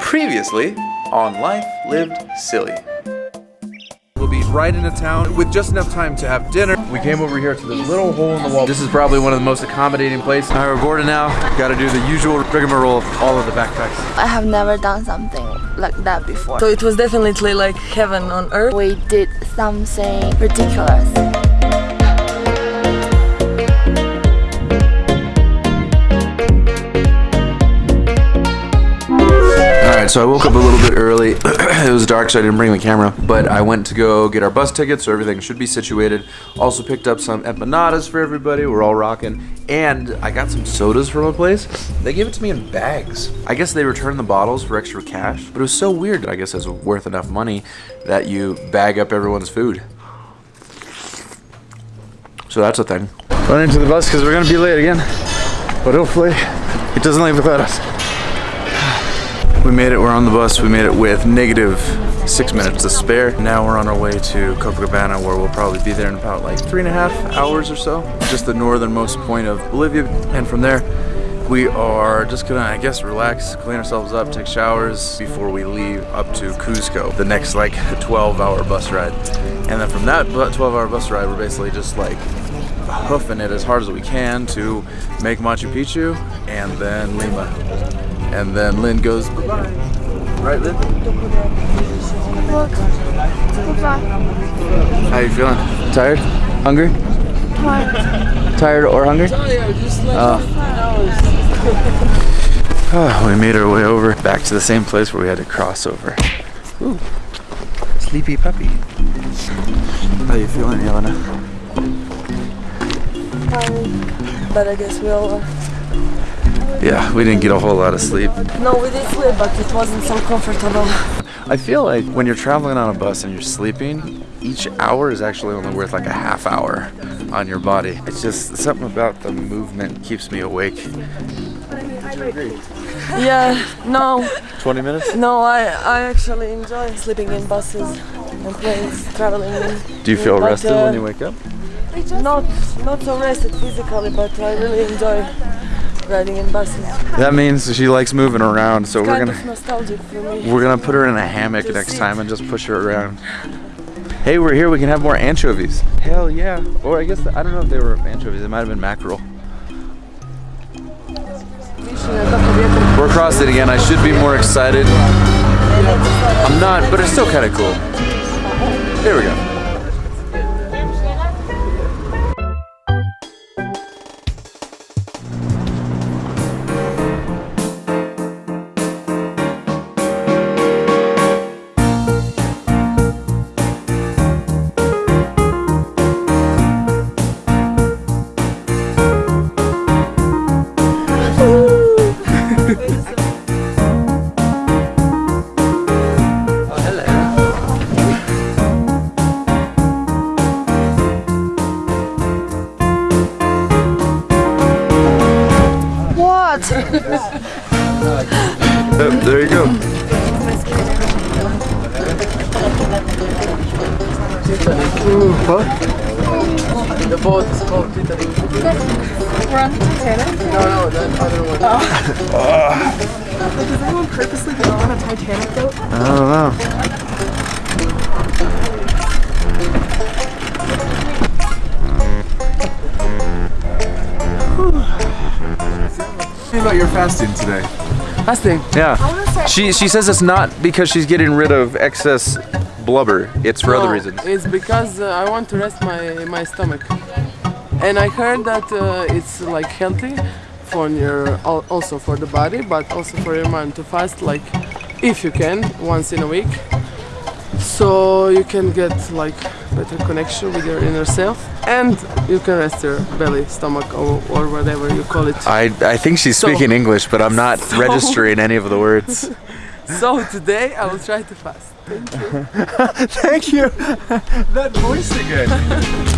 Previously on Life Lived Silly. We'll be right into town with just enough time to have dinner. We came over here to this little hole in the wall. This is probably one of the most accommodating places. All right, we're boarded now. Got to do the usual rigmarole of all of the backpacks. I have never done something like that before. So it was definitely like heaven on earth. We did something ridiculous. So I woke up a little bit early. it was dark, so I didn't bring the camera. But I went to go get our bus tickets, so everything should be situated. Also picked up some empanadas for everybody. We're all rocking. And I got some sodas from a place. They gave it to me in bags. I guess they returned the bottles for extra cash. But it was so weird. I guess it's worth enough money that you bag up everyone's food. So that's a thing. Run into the bus because we're gonna be late again. But hopefully it doesn't leave without us. We made it, we're on the bus. We made it with negative six minutes to spare. Now we're on our way to Copacabana where we'll probably be there in about like three and a half hours or so. Just the northernmost point of Bolivia. And from there, we are just gonna, I guess, relax, clean ourselves up, take showers before we leave up to Cuzco. The next like 12 hour bus ride. And then from that 12 hour bus ride, we're basically just like hoofing it as hard as we can to make Machu Picchu and then Lima. And then Lynn goes bye-bye. Right, Lynn? How you feeling? Tired? Hungry? Tired or hungry? Oh, we made our way over back to the same place where we had to cross over. Ooh, sleepy puppy. How you feeling, Yelena? Um, but I guess we all. Uh, Yeah, we didn't get a whole lot of sleep. No, we did sleep, but it wasn't so comfortable. I feel like when you're traveling on a bus and you're sleeping, each hour is actually only worth like a half hour on your body. It's just something about the movement keeps me awake. Yeah, no, 20 minutes? no, I, I actually enjoy sleeping in buses and planes, traveling in. Do you feel But, rested uh, when you wake up? Not, not so rested physically, but I really enjoy riding in buses. That means she likes moving around, so we're kind gonna of nostalgic for me. we're gonna put her in a hammock Just next time and just push her around. Hey, we're here. We can have more anchovies. Hell yeah! Or I guess I don't know if they were anchovies. It might have been mackerel. We're across it again. I should be more excited. I'm not, but it's still kind of cool. Here we go. Does anyone purposely go on a Titanic boat? I don't know. Tell me about your fasting today. Fasting. Yeah. She she says it's not because she's getting rid of excess blubber. It's for other reasons. It's because uh, I want to rest my, my stomach. And I heard that uh, it's like healthy for your also for the body, but also for your mind to fast like if you can once in a week. So you can get like better connection with your inner self and you can rest your belly, stomach or, or whatever you call it. I I think she's So- speaking English, but I'm not so- registering any of the words. So today I will try to fast. Thank you. Thank you. that voice again.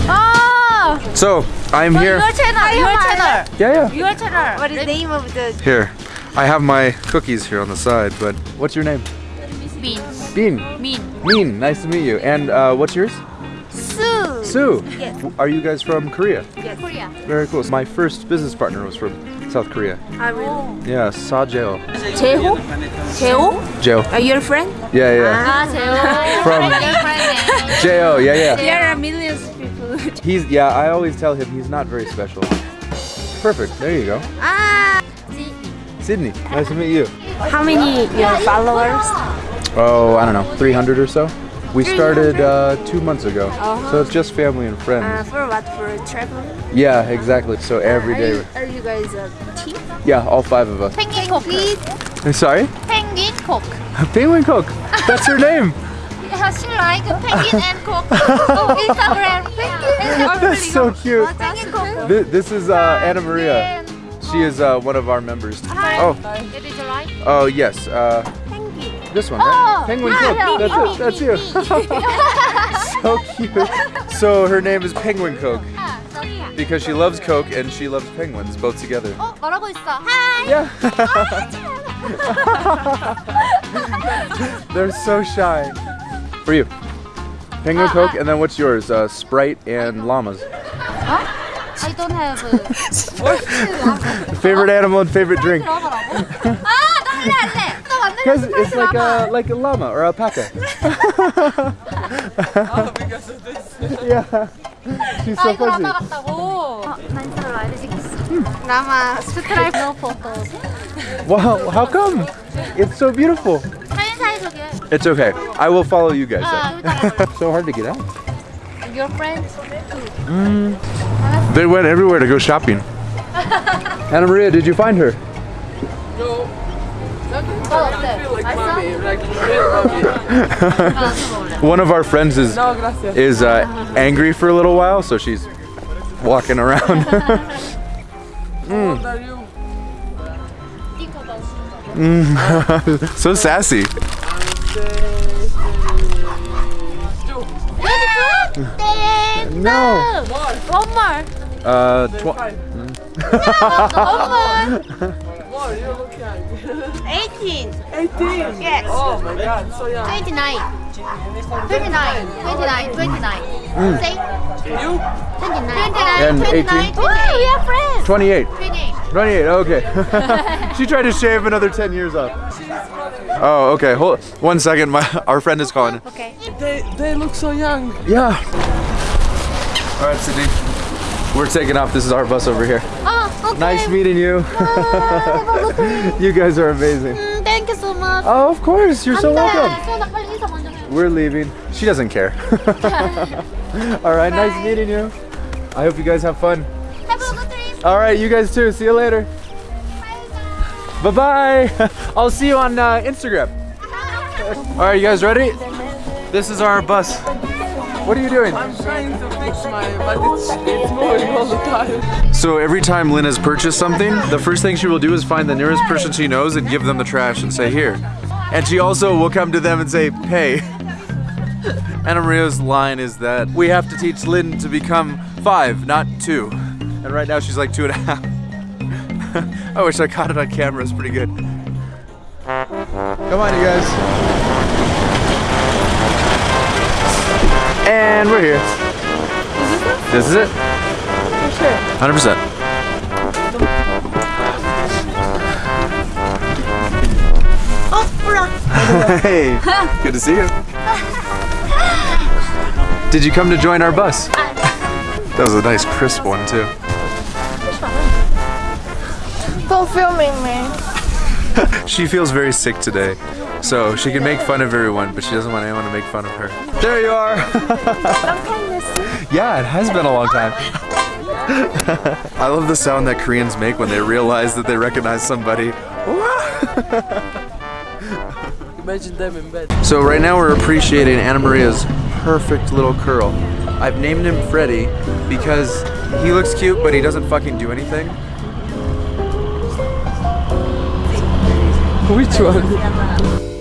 Ah! So I'm here. Your channel, your channel, Yeah, yeah. your channel. What is the name of the Here, I have my cookies here on the side. But what's your name? bean? Bean. Bean. Bean. Nice to meet you. And uh, what's yours? Sue. Sue. Yes. Are you guys from Korea? Yes. Korea. Very cool. My first business partner was from South Korea. I will. Yeah, Sajeo. Jeho? Jeho? Are you a friend? Yeah, yeah. Ah, From Jeo, yeah, yeah. There are millions of people. he's yeah. I always tell him he's not very special. Perfect. There you go. Ah. Sydney, nice to meet you. How many uh, your followers? Oh, I don't know, 300 or so. We started uh, two months ago, uh -huh. so uh-huh. it's just family and friends. Uh, for what? For traveling? Yeah, exactly. So uh, every day. Are you, are you guys a team? Yeah, all five of us. Penguin Cook. I'm sorry? Penguin Cook. penguin Cook. That's her name. Yeah, she like penguin and cook on Instagram. Penguin. That's so cute. This, this is uh, Anna Maria. She is one of our members. Hi. Oh. it right. Oh yes. Uh, this one, right? Penguin Cook. That's it. That's you. so cute. So her name is Penguin Coke because she loves Coke and she loves penguins both together. 어, 말하고 있어. Hi. Yeah. They're so shy. For you. Penguin Coke, and then what's yours? Uh, Sprite and llamas. I don't have. Favorite animal and favorite drink? Because 싶어. it's like a like a llama or alpaca. Oh, because of this. yeah. She's 아, so 이걸 fuzzy. 왔다 갔다고. 어, 난스를 알려주겠어. 라마 스트라이프 노 포토. Wow, how come? It's so beautiful. 사인 속에. It's okay. I will follow you guys. 아, then. 여기다가 so hard to get out. your friends. They went everywhere to go shopping. Anna Maria, did you find her? One of our friends is is uh, angry for a little while, so she's walking around. How old so sassy. No. One more. Uh, tw- One more. More, you look young. 18. 18. Yes. Oh my god, so young. 29. 29. 29. 29. Mm. Say You? 29. 29. 29. 18. 28. We are friends. 28. 28. 28. Okay. she tried to shave another 10 years off. Oh, okay. Hold one second. My our friend is calling. Okay. They, they look so young. Yeah. All right, Sydney. We're taking off. This is our bus over here. Oh, okay. Nice meeting you. You guys are amazing. Mm, thank you so much. Oh, of course. You're so welcome. We're leaving. She doesn't care. All right. Bye. Nice meeting you. I hope you guys have fun. Have a good trip. All right. You guys too. See you later. Bye-bye. I'll see you on uh, Instagram. All right, you guys ready? This is our bus. What are you doing? I'm trying to fix my, but it's, it's moving all the time. So every time Lynn has purchased something, the first thing she will do is find the nearest person she knows and give them the trash and say, here. And she also will come to them and say, pay. Anna Maria's line is that we have to teach Lynn to become five, not two. And right now she's like two and a half. I wish I caught it on camera, it's pretty good. Come on, you guys. And we're here. This is it? For sure. 100%. hey, good to see you. Did you come to join our bus? That was a nice crisp one too. Don't filming me. She feels very sick today, so she can make fun of everyone, but she doesn't want anyone to make fun of her. There you are. yeah, it has been a long time. I love the sound that Koreans make when they realize that they recognize somebody. Imagine them in bed. So right now we're appreciating Anna Maria's perfect little curl. I've named him Freddy because he looks cute, but he doesn't fucking do anything. Which one?